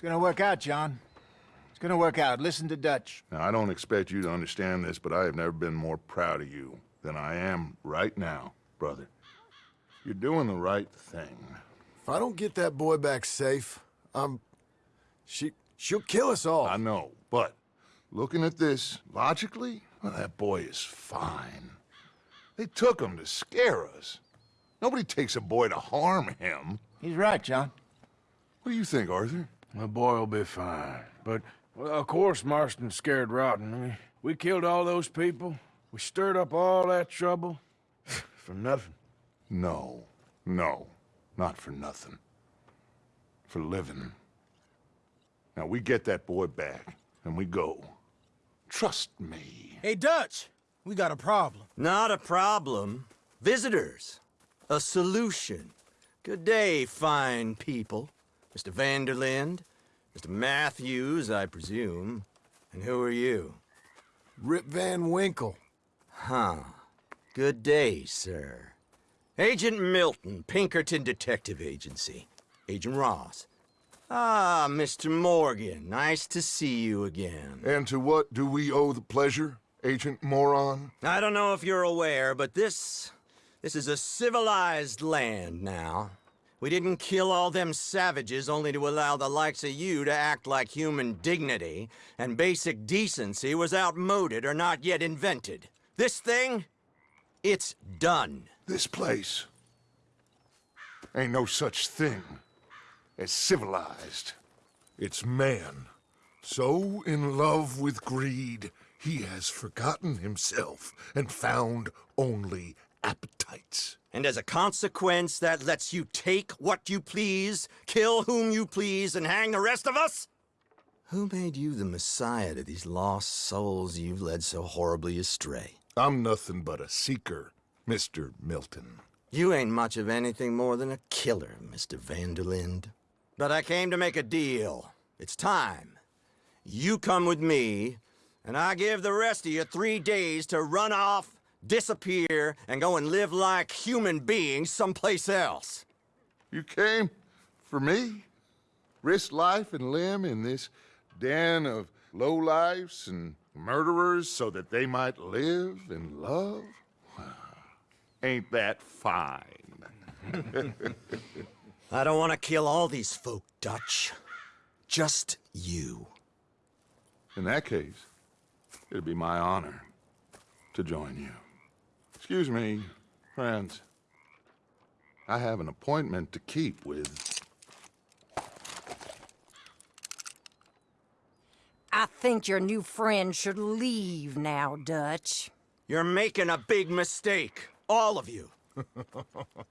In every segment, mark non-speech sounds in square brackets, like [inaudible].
It's gonna work out, John. It's gonna work out. Listen to Dutch. Now, I don't expect you to understand this, but I have never been more proud of you than I am right now, brother. You're doing the right thing. If I don't get that boy back safe, I'm... She... She'll kill us all. I know, but looking at this logically, well, that boy is fine. They took him to scare us. Nobody takes a boy to harm him. He's right, John. What do you think, Arthur? The boy will be fine. But, well, of course Marston's scared rotten. I mean, we killed all those people. We stirred up all that trouble. [sighs] For nothing. No, no, not for nothing. For living. Now, we get that boy back, and we go. Trust me. Hey, Dutch! We got a problem. Not a problem. Visitors. A solution. Good day, fine people. Mr. Van der Linde, Mr. Matthews, I presume. And who are you? Rip Van Winkle. Huh. Good day, sir. Agent Milton, Pinkerton Detective Agency. Agent Ross. Ah, Mr. Morgan, nice to see you again. And to what do we owe the pleasure, Agent Moron? I don't know if you're aware, but this... this is a civilized land now. We didn't kill all them savages only to allow the likes of you to act like human dignity, and basic decency was outmoded or not yet invented. This thing, it's done. This place ain't no such thing as civilized. It's man. So in love with greed, he has forgotten himself and found only appetites. And as a consequence, that lets you take what you please, kill whom you please, and hang the rest of us? Who made you the messiah to these lost souls you've led so horribly astray? I'm nothing but a seeker, Mr. Milton. You ain't much of anything more than a killer, Mr. Van der Linde. But I came to make a deal. It's time. You come with me, and I give the rest of you three days to run off disappear, and go and live like human beings someplace else. You came for me? Risk life and limb in this den of lowlifes and murderers so that they might live and love? Ain't that fine? [laughs] I don't want to kill all these folk, Dutch. Just you. In that case, it'd be my honor to join you. Excuse me, friends. I have an appointment to keep with... I think your new friend should leave now, Dutch. You're making a big mistake. All of you. [laughs]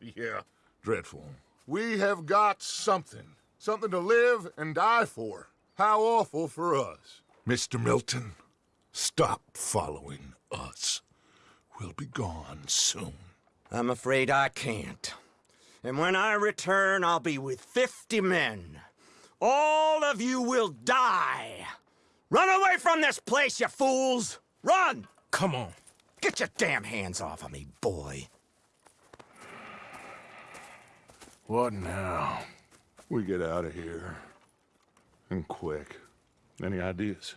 yeah, dreadful. We have got something. Something to live and die for. How awful for us. Mr. Milton, stop following us will be gone soon. I'm afraid I can't. And when I return, I'll be with 50 men. All of you will die. Run away from this place, you fools! Run! Come on. Get your damn hands off of me, boy. What now? We get out of here. And quick. Any ideas?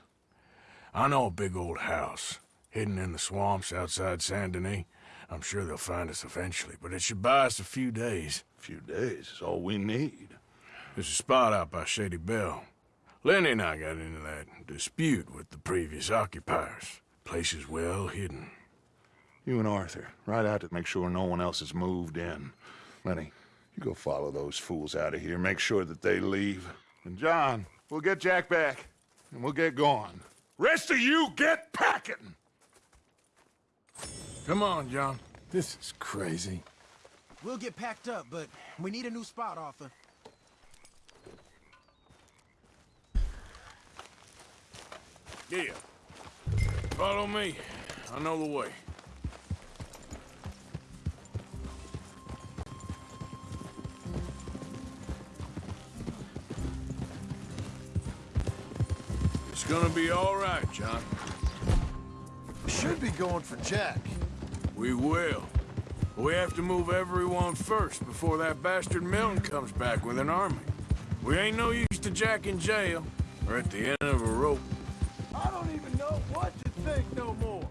I know a big old house hidden in the swamps outside Saint Denis. I'm sure they'll find us eventually, but it should buy us a few days. A few days is all we need. There's a spot out by Shady Belle. Lenny and I got into that dispute with the previous occupiers. Place is well hidden. You and Arthur, ride out to make sure no one else has moved in. Lenny, you go follow those fools out of here, make sure that they leave. And John, we'll get Jack back, and we'll get going. Rest of you, get packing! Come on, John. This is crazy. We'll get packed up, but we need a new spot, Arthur. Yeah. Follow me. I know the way. It's gonna be all right, John. Should be going for Jack. We will. We have to move everyone first before that bastard Milton comes back with an army. We ain't no use to Jack in jail, or at the end of a rope. I don't even know what to think no more.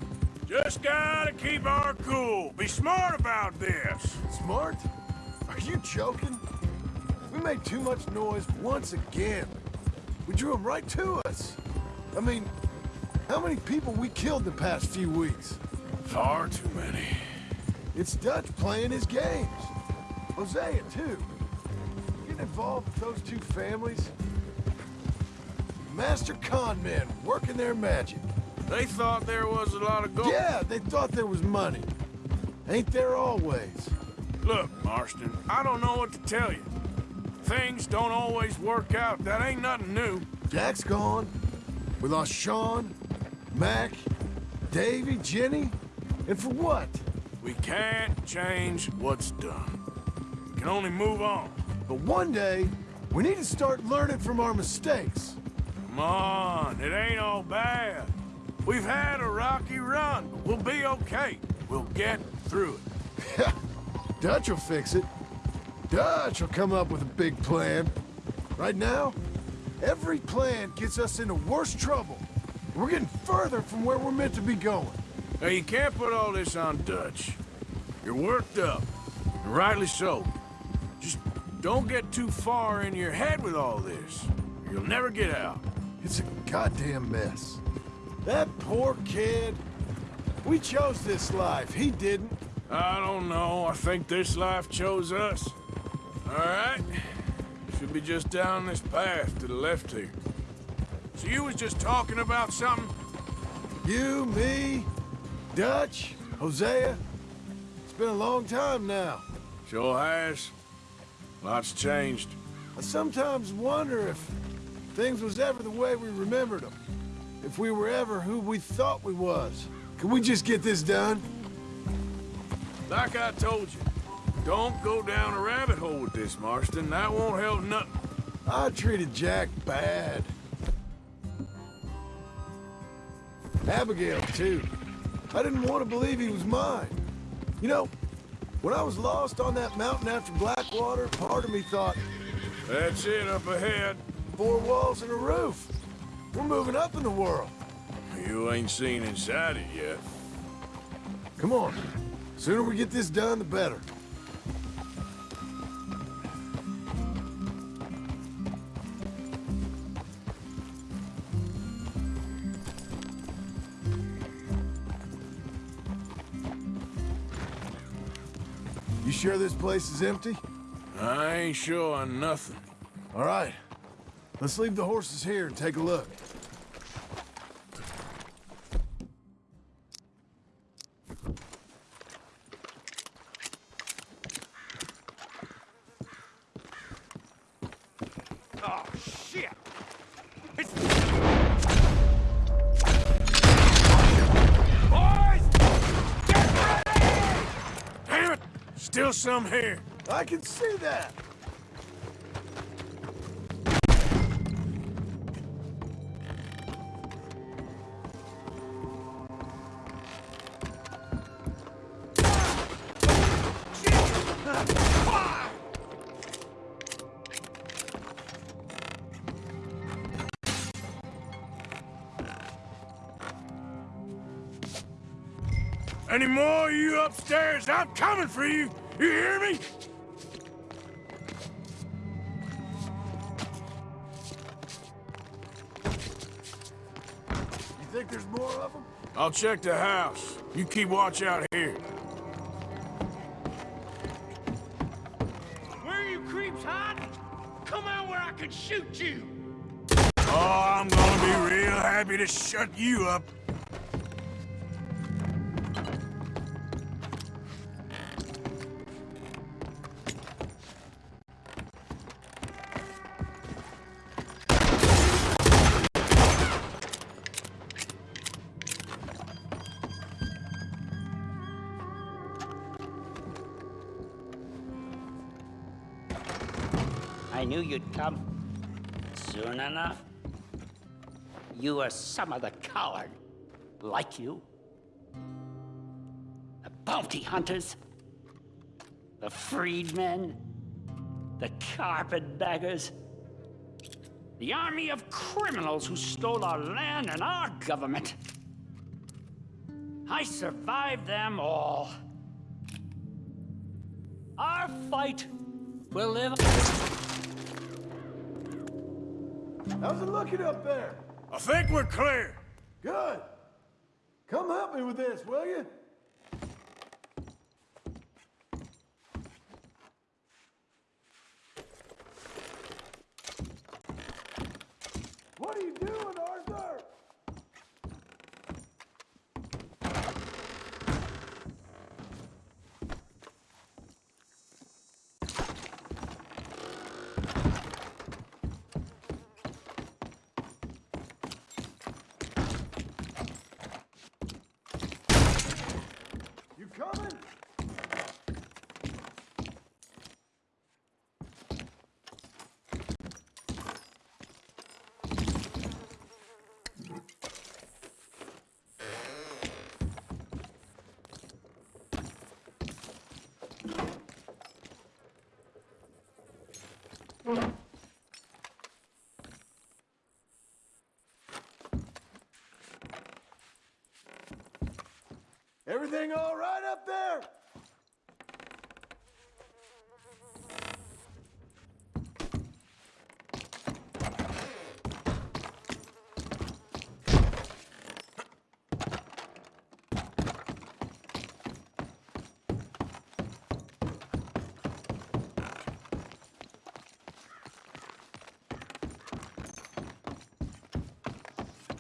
Just gotta keep our cool. Be smart about this. Smart? Are you joking? We made too much noise once again. We drew them right to us. I mean, how many people we killed the past few weeks? Far too many. It's Dutch playing his games. Hosea, too. Getting involved with those two families. Master con men working their magic. They thought there was a lot of gold. Yeah, they thought there was money. Ain't there always? Look, Marston, I don't know what to tell you. Things don't always work out. That ain't nothing new. Jack's gone. We lost Sean, Mac, Davy, Jenny. And for what? We can't change what's done. We can only move on. But one day, we need to start learning from our mistakes. Come on, it ain't all bad. We've had a rocky run, but we'll be okay. We'll get through it. [laughs] Dutch will fix it. Dutch will come up with a big plan. Right now, every plan gets us into worse trouble. We're getting further from where we're meant to be going. Now, you can't put all this on Dutch. You're worked up, and rightly so. Just don't get too far in your head with all this. You'll never get out. It's a goddamn mess. That poor kid. We chose this life. He didn't. I don't know. I think this life chose us. All right. Should be just down this path to the left here. So you was just talking about something? You, me, Dutch, Hosea. It's been a long time now. Sure has. Lots changed. I sometimes wonder if things was ever the way we remembered them. If we were ever who we thought we was. Can we just get this done? Like I told you, don't go down a rabbit hole with this, Marston. That won't help nothing. I treated Jack bad. Abigail, too. I didn't want to believe he was mine. You know, when I was lost on that mountain after Blackwater, part of me thought, That's it up ahead. four walls and a roof. We're moving up in the world. You ain't seen inside it yet. Come on. Sooner we get this done, the better. Sure this place is empty? I ain't sure on nothing. All right. Let's leave the horses here and take a look. Still some here. I can see that. Any more of you upstairs? I'm coming for you. You hear me? You think there's more of them? I'll check the house. You keep watch out here. Where are you creeps hiding? Come out where I can shoot you! Oh, I'm gonna be real happy to shut you up. Knew you'd come. Soon enough. You are some of the coward, like you. The bounty hunters. The freedmen. The carpetbaggers. The army of criminals who stole our land and our government. I survived them all. Our fight will live. How's it looking up there? I think we're clear. Good. Come help me with this, will you? What are you doing, Arthur? You coming? Everything all right up there?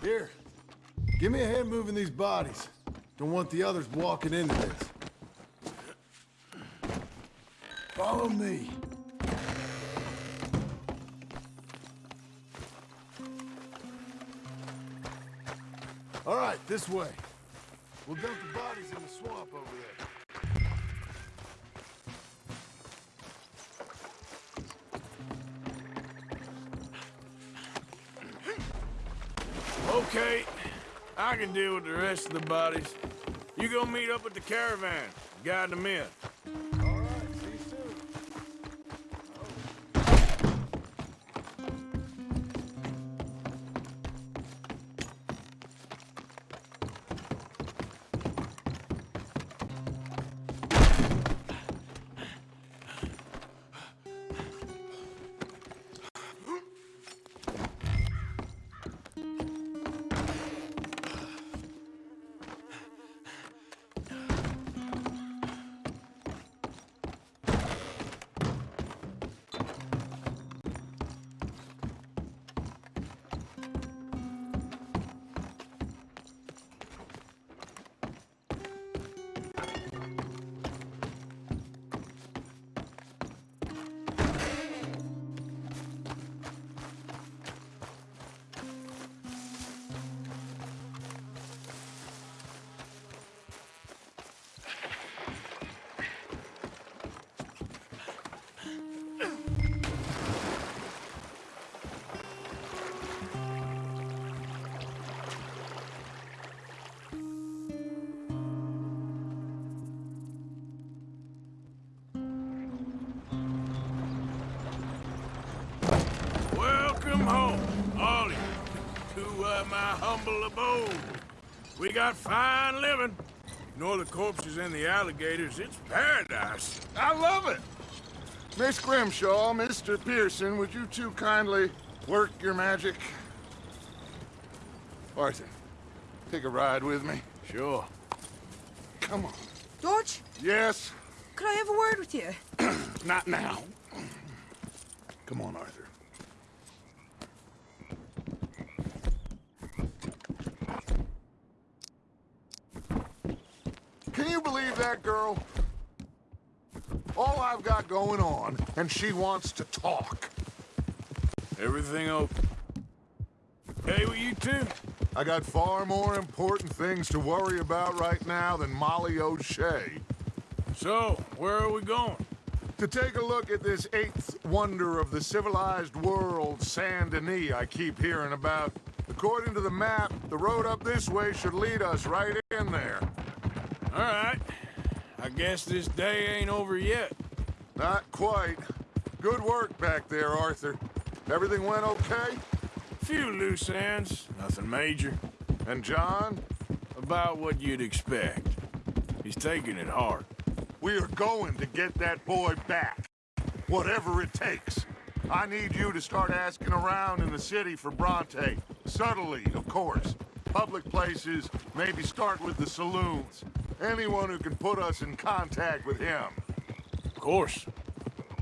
Here, give me a hand moving these bodies. Don't want the others walking into this. Follow me. All right, this way. We'll dump the bodies in the swamp over there. Okay, I can deal with the rest of the bodies. You go meet up with the caravan, guide them in. You, to uh, my humble abode. We got fine living. Ignore the corpses and the alligators. It's paradise. I love it. Miss Grimshaw, Mr. Pearson, would you two kindly work your magic? Arthur, take a ride with me. Sure. Come on. George, Yes, could I have a word with you? [clears throat] not now. Come on, Arthur. Can you believe that girl? All I've got going on, and she wants to talk. Everything okay? Hey, with you two? I got far more important things to worry about right now than Molly O'Shea. So, where are we going? To take a look at this eighth wonder of the civilized world, Saint Denis, I keep hearing about. According to the map, the road up this way should lead us right in there. All right. I guess this day ain't over yet. Not quite. Good work back there, Arthur. Everything went okay? Few loose ends, nothing major. And John? About what you'd expect. He's taking it hard. We are going to get that boy back. Whatever it takes. I need you to start asking around in the city for Bronte. Subtly, of course. Public places, maybe start with the saloons. Anyone who can put us in contact with him. Of course.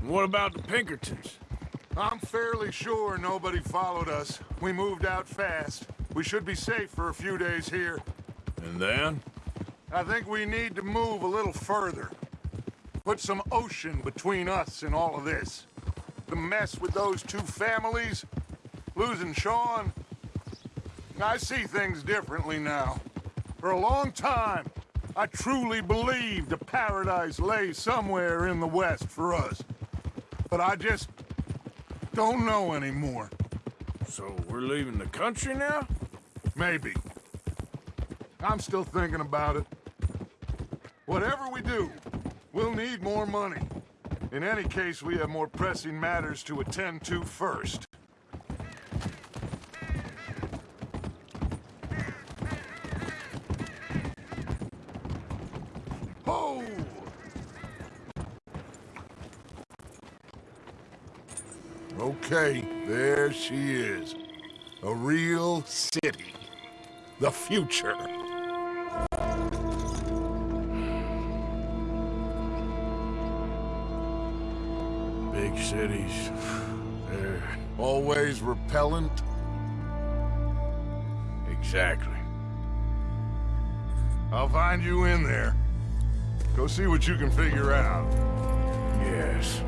What about the Pinkertons? I'm fairly sure nobody followed us. We moved out fast. We should be safe for a few days here. And then? I think we need to move a little further. Put some ocean between us and all of this. The mess with those two families, losing Sean. I see things differently now. For a long time, I truly believed a paradise lay somewhere in the west for us. But I just don't know anymore. So we're leaving the country now? Maybe. I'm still thinking about it. Whatever we do, we'll need more money. In any case, we have more pressing matters to attend to first. Okay, there she is. A real city. The future. Big cities. They're... Always repellent. Exactly. I'll find you in there. Go see what you can figure out. Yes.